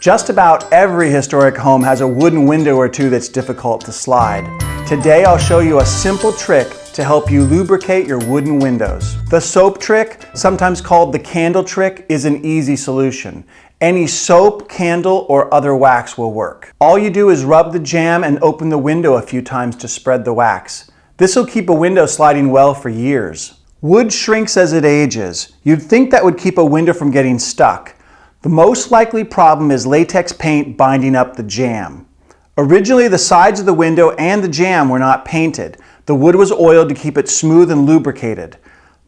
Just about every historic home has a wooden window or two that's difficult to slide. Today I'll show you a simple trick to help you lubricate your wooden windows. The soap trick, sometimes called the candle trick, is an easy solution. Any soap, candle, or other wax will work. All you do is rub the jamb and open the window a few times to spread the wax. This will keep a window sliding well for years. Wood shrinks as it ages. You'd think that would keep a window from getting stuck. The most likely problem is latex paint binding up the jamb. Originally, the sides of the window and the jamb were not painted. The wood was oiled to keep it smooth and lubricated.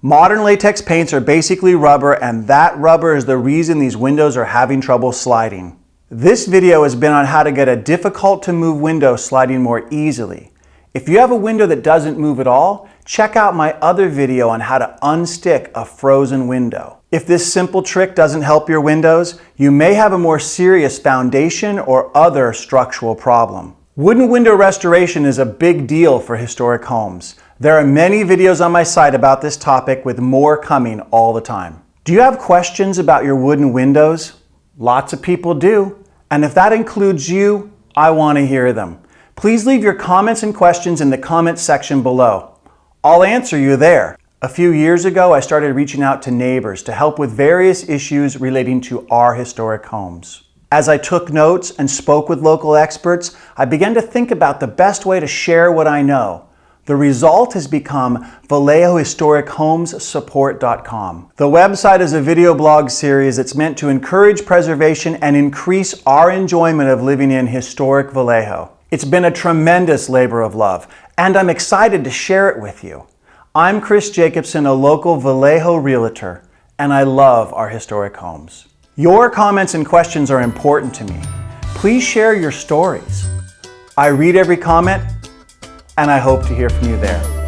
Modern latex paints are basically rubber and that rubber is the reason these windows are having trouble sliding. This video has been on how to get a difficult to move window sliding more easily. If you have a window that doesn't move at all, check out my other video on how to unstick a frozen window. If this simple trick doesn't help your windows, you may have a more serious foundation or other structural problem. Wooden window restoration is a big deal for historic homes. There are many videos on my site about this topic with more coming all the time. Do you have questions about your wooden windows? Lots of people do. And if that includes you, I want to hear them. Please leave your comments and questions in the comments section below. I'll answer you there. A few years ago, I started reaching out to neighbors to help with various issues relating to our historic homes. As I took notes and spoke with local experts, I began to think about the best way to share what I know. The result has become VallejoHistoricHomesSupport.com. The website is a video blog series that's meant to encourage preservation and increase our enjoyment of living in historic Vallejo. It's been a tremendous labor of love, and I'm excited to share it with you. I'm Chris Jacobson, a local Vallejo realtor, and I love our historic homes. Your comments and questions are important to me. Please share your stories. I read every comment, and I hope to hear from you there.